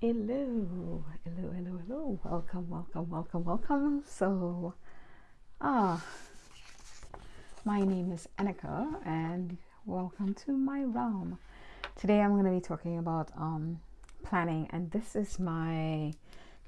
Hello, hello, hello, hello. Welcome, welcome, welcome, welcome. So, ah, my name is Annika, and welcome to my realm. Today, I'm going to be talking about um, planning, and this is my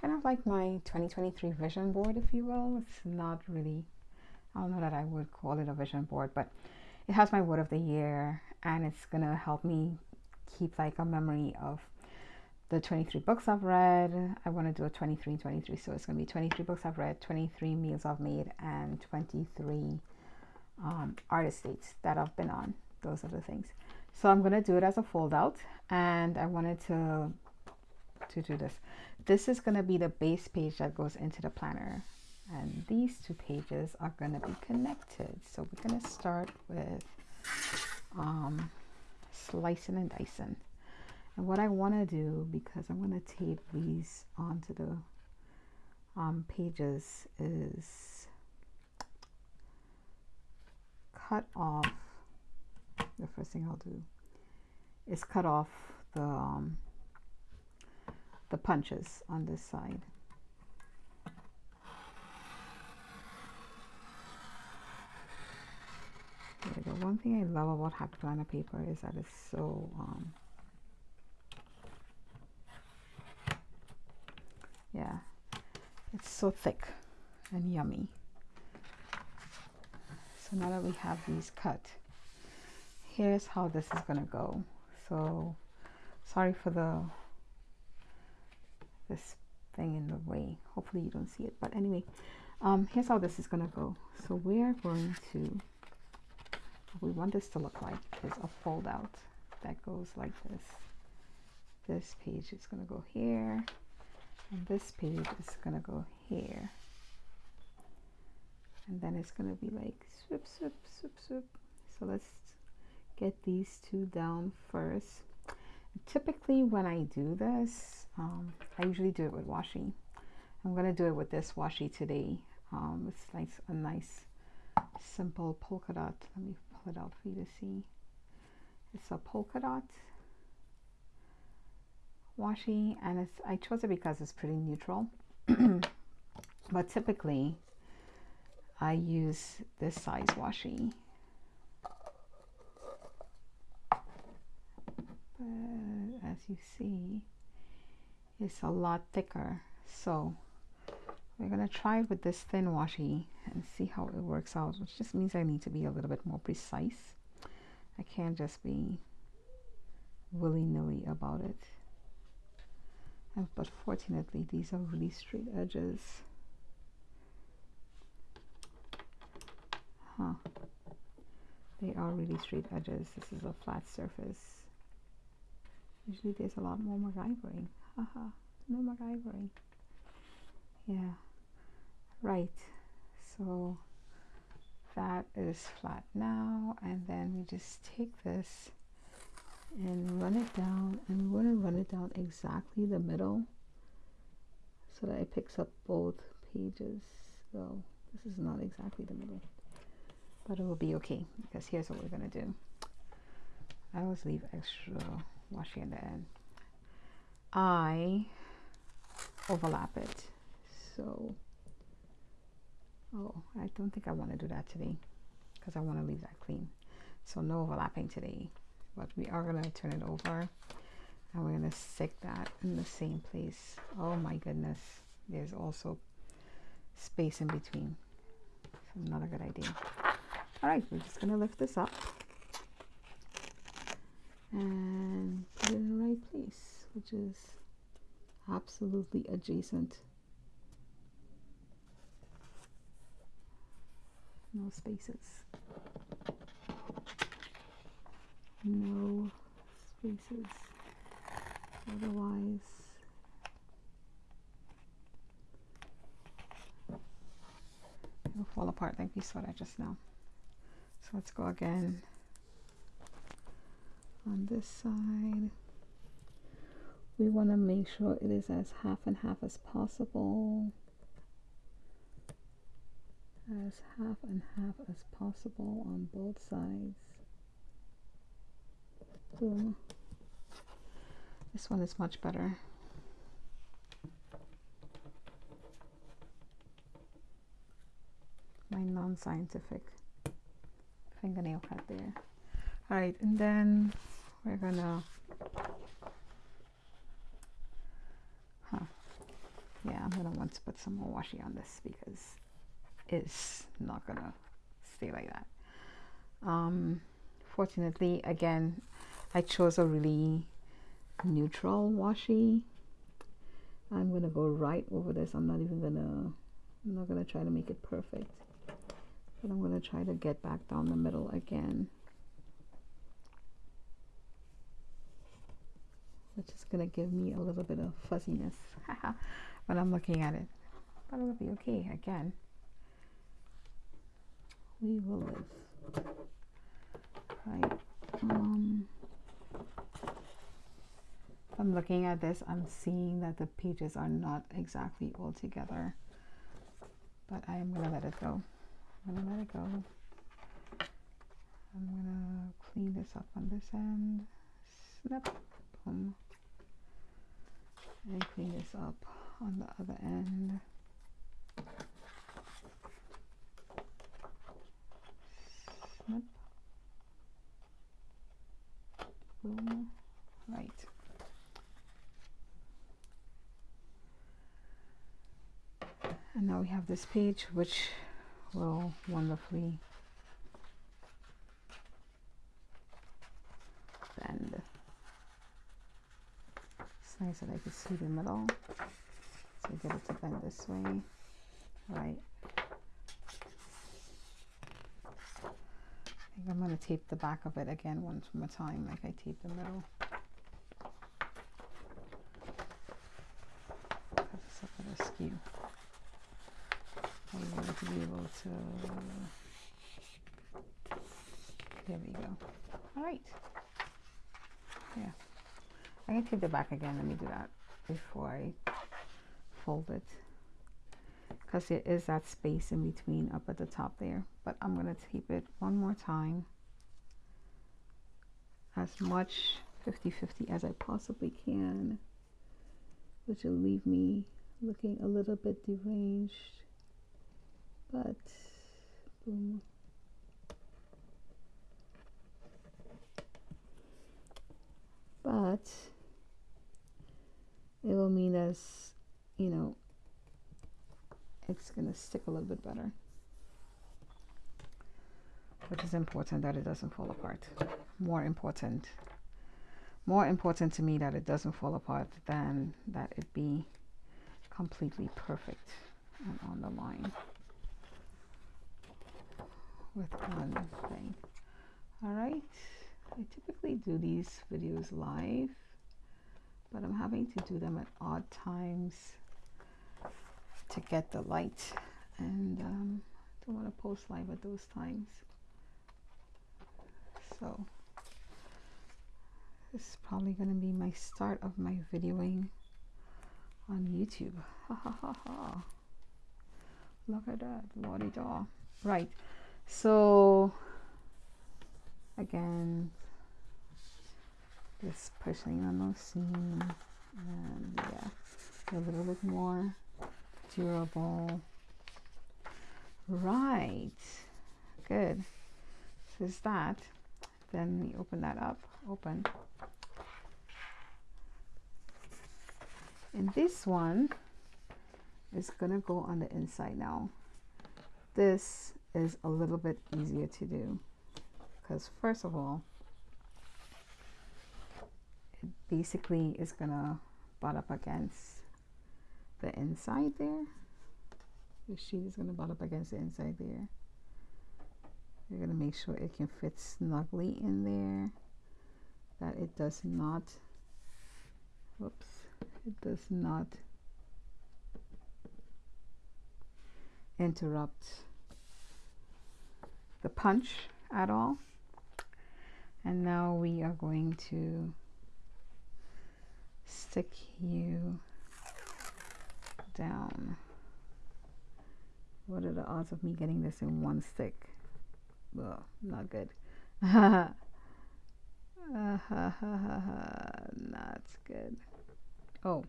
kind of like my 2023 vision board, if you will. It's not really, I don't know that I would call it a vision board, but it has my word of the year, and it's going to help me keep like a memory of the 23 books I've read. I want to do a 23 23. So it's going to be 23 books I've read, 23 meals I've made, and 23 um, artist dates that I've been on. Those are the things. So I'm going to do it as a fold out. And I wanted to, to do this. This is going to be the base page that goes into the planner. And these two pages are going to be connected. So we're going to start with um, slicing and dicing. And what I want to do, because I'm going to tape these onto the um, pages, is cut off, the first thing I'll do is cut off the, um, the punches on this side. One thing I love about planner paper is that it's so um, yeah it's so thick and yummy. So now that we have these cut here's how this is gonna go. So sorry for the this thing in the way. Hopefully you don't see it but anyway um, here's how this is gonna go. So we're going to what we want this to look like is a fold out that goes like this. This page is gonna go here and this page is gonna go here. And then it's gonna be like swoop swoop swoop swoop. So let's get these two down first. Typically when I do this um, I usually do it with washi. I'm gonna do it with this washi today. Um, it's like a nice simple polka dot. Let me pull it out for you to see. It's a polka dot washi and it's I chose it because it's pretty neutral. But typically I use this size washi but as you see it's a lot thicker. So we're gonna try with this thin washi and see how it works out which just means I need to be a little bit more precise. I can't just be willy-nilly about it but fortunately these are really straight edges. Huh. They are really straight edges. This is a flat surface. Usually there's a lot more MacGyvering. Haha no MacGyvering. Yeah. Right. So that is flat now and then we just take this and run it down and we're going to run it down exactly the middle so that it picks up both pages. So this is not exactly the middle but it will be okay because here's what we're going to do. I always leave extra washi in the end. I overlap it. So oh I don't think I want to do that today because I want to leave that clean. So no overlapping today but we are going to turn it over and we're going to stick that in the same place. Oh my goodness there's also space in between. So not a good idea. All right we're just going to lift this up and put it in the right place which is absolutely adjacent. No spaces no spaces otherwise. It'll fall apart. Like we saw that just now. So let's go again on this side. We want to make sure it is as half and half as possible. As half and half as possible on both sides Ooh. This one is much better. My non-scientific fingernail cut there. Alright, and then we're gonna... Yeah, I'm gonna want to put some more washi on this because it's not gonna stay like that. Um, fortunately, again, I chose a really neutral washi. I'm gonna go right over this. I'm not even gonna I'm not gonna try to make it perfect but I'm gonna try to get back down the middle again. Which is gonna give me a little bit of fuzziness when I'm looking at it. But it'll be okay again. We will live. Right um, I'm looking at this I'm seeing that the pages are not exactly all together. But I am gonna let it go. I'm gonna let it go. I'm gonna clean this up on this end. Snap. Boom. And clean this up on the other end. Snip boom right and now we have this page which will wonderfully bend it's nice that I can see the middle. So get it to bend this way. Right. I think I'm going to tape the back of it again one more time like I taped the middle it's a little skew I want to be able to. There we go. All right. Yeah. I can tape the back again. Let me do that before I fold it. Because there is that space in between up at the top there but I'm going to tape it one more time. As much 50-50 as I possibly can which will leave me looking a little bit deranged but boom. But it will mean as you know it's going to stick a little bit better. Which is important that it doesn't fall apart. More important more important to me that it doesn't fall apart than that it be completely perfect and on the line with one thing. All right I typically do these videos live but I'm having to do them at odd times to get the light and um, don't want to post live at those times. So this is probably going to be my start of my videoing on YouTube. Ha ha ha ha. Look at that lordy daw. Right so again just pushing on those seams and yeah a little bit more durable. Right good. So is that. Then we open that up open. And this one is gonna go on the inside now. This is a little bit easier to do. Because first of all it basically is gonna butt up against the inside there. The sheet is gonna butt up against the inside there. You're gonna make sure it can fit snugly in there. That it does not whoops it does not interrupt the punch at all. And now we are going to stick you down. What are the odds of me getting this in one stick? Well not good. Not good. Oh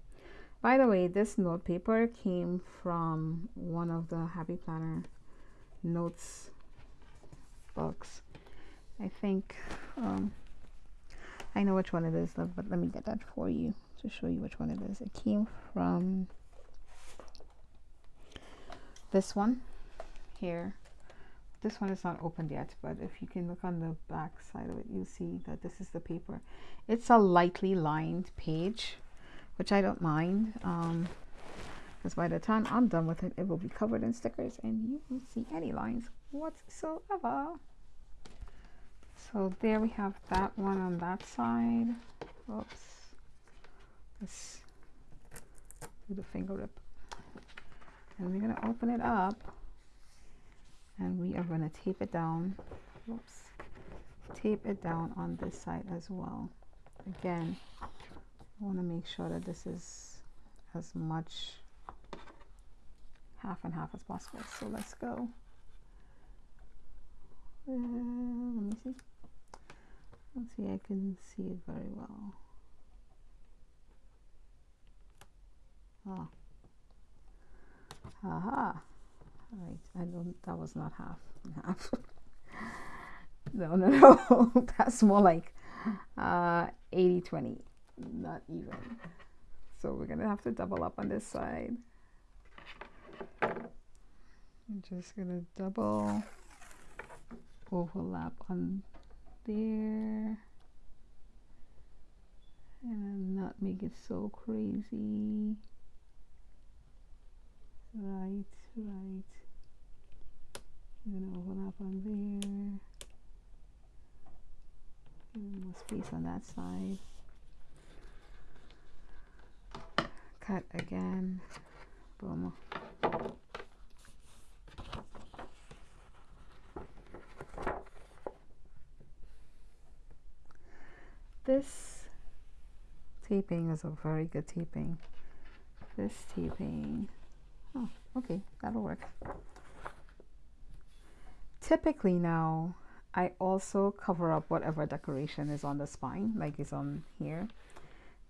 by the way this note paper came from one of the happy planner notes I think um, I know which one it is, but let me get that for you to show you which one it is. It came from this one here. This one is not opened yet, but if you can look on the back side of it, you'll see that this is the paper. It's a lightly lined page, which I don't mind. Um, because by the time I'm done with it, it will be covered in stickers and you won't see any lines whatsoever. So there we have that one on that side. Oops. Let's do the finger rip. And we're going to open it up and we are going to tape it down. Whoops. Tape it down on this side as well. Again, I want to make sure that this is as much half and half as possible. So let's go. Uh, let me see. Let's see, I can see it very well. Ah. Aha. Right, I don't, that was not half half. no, no, no. That's more like uh, 80 20. Not even. So we're going to have to double up on this side. I'm just going to double overlap on there and not make it so crazy. Right right. I'm gonna overlap on there? More space on that side. Cut again. Boom this taping is a very good taping. This taping, oh, okay, that'll work. Typically now, I also cover up whatever decoration is on the spine, like is on here.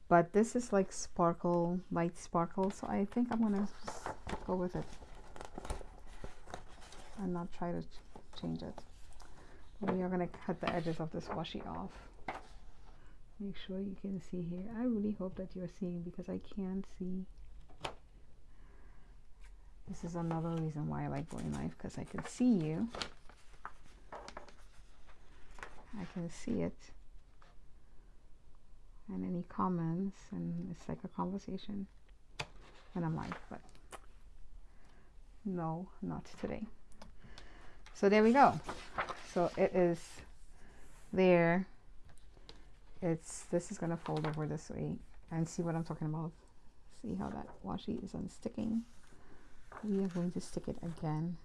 But this is like sparkle, light sparkle, so I think I'm gonna just go with it and not try to ch change it. We are gonna cut the edges of this washi off make sure you can see here. I really hope that you're seeing because I can't see. This is another reason why I like Bowie live because I can see you. I can see it. And any comments and it's like a conversation. And I'm like but no not today. So there we go. So it is there it's this is going to fold over this way and see what I'm talking about. See how that washi is unsticking? We are going to stick it again.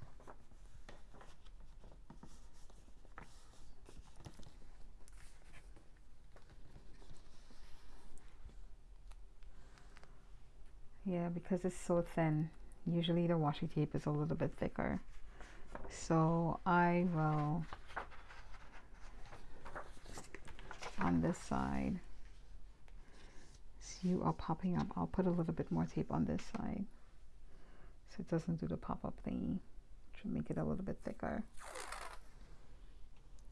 Yeah because it's so thin. Usually the washi tape is a little bit thicker. So I will on this side. So you are popping up I'll put a little bit more tape on this side. So it doesn't do the pop-up thingy. To make it a little bit thicker.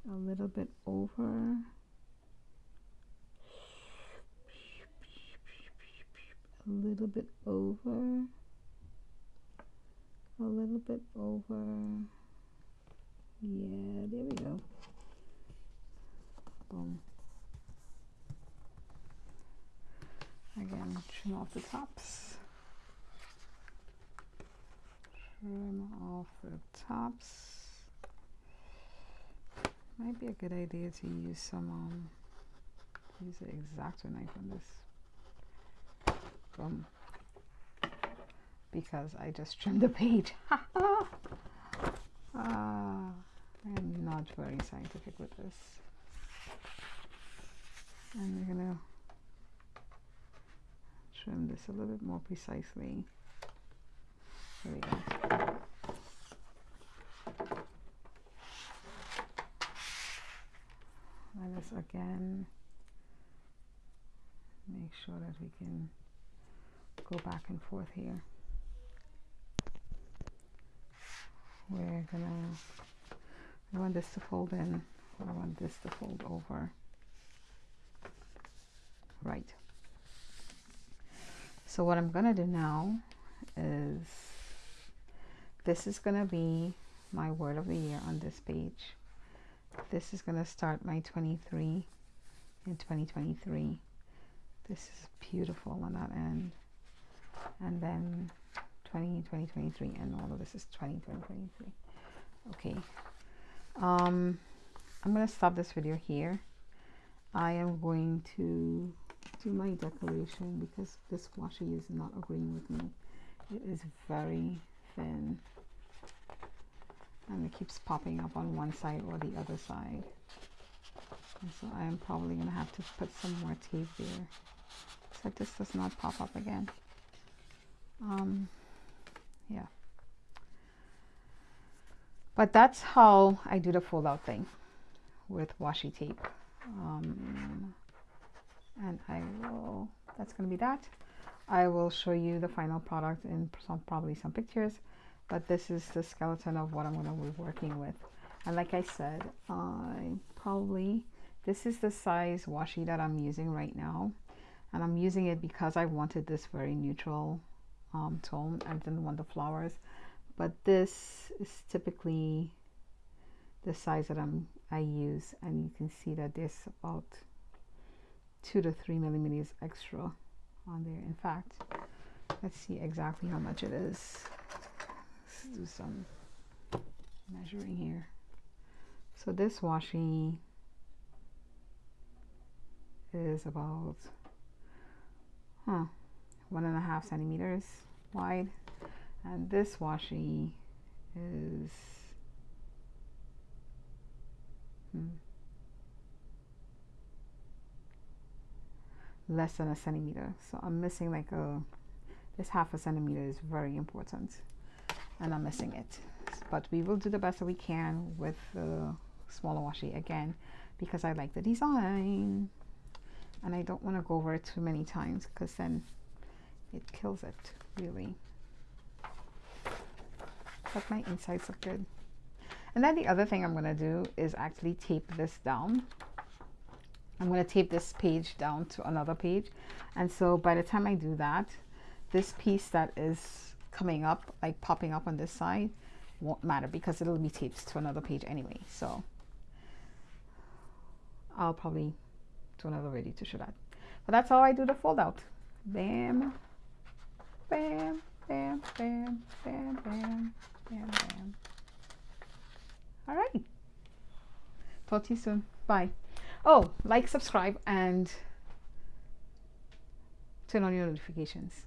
A little bit over. A little bit over. A little bit over. Yeah there we go. Boom Again, trim off the tops. Trim off the tops. Might be a good idea to use some, um, use an exacto knife on this. Boom. Because I just trimmed the page. uh, I'm not very scientific with this. And we're gonna trim this a little bit more precisely. There we go. Let us again make sure that we can go back and forth here. we're gonna we want this to fold in I want this to fold over right so what I'm gonna do now is this is gonna be my word of the year on this page. This is gonna start my 23 in 2023 this is beautiful on that end. And then 20 2023 and all of this is 20 2023 okay. Um i'm going to stop this video here. I am going to do my decoration because this washi is not agreeing with me. It is very thin. And it keeps popping up on one side or the other side. And so I am probably going to have to put some more tape there. So this does not pop up again. Um, yeah. But that's how I do the fold out thing with washi tape. Um, and I will that's going to be that. I will show you the final product in some probably some pictures but this is the skeleton of what I'm going to be working with. And like I said I probably this is the size washi that I'm using right now. And I'm using it because I wanted this very neutral um, tone. I didn't want the flowers. But this is typically the size that I'm I use. And you can see that there's about two to three millimeters extra on there. In fact let's see exactly how much it is. Let's do some measuring here. So this washi is about huh one and a half centimeters wide. And this washi is less than a centimeter. So I'm missing like a this half a centimeter is very important and I'm missing it. But we will do the best that we can with the smaller washi again because I like the design and I don't want to go over it too many times because then it kills it really. But my insides look good. And then the other thing I'm going to do is actually tape this down I'm going to tape this page down to another page. And so by the time I do that this piece that is coming up like popping up on this side won't matter because it'll be taped to another page anyway. So I'll probably do another video to show that. But that's how I do the fold out bam bam bam bam bam bam bam bam. All right. Talk to you soon. Bye oh like subscribe and turn on your notifications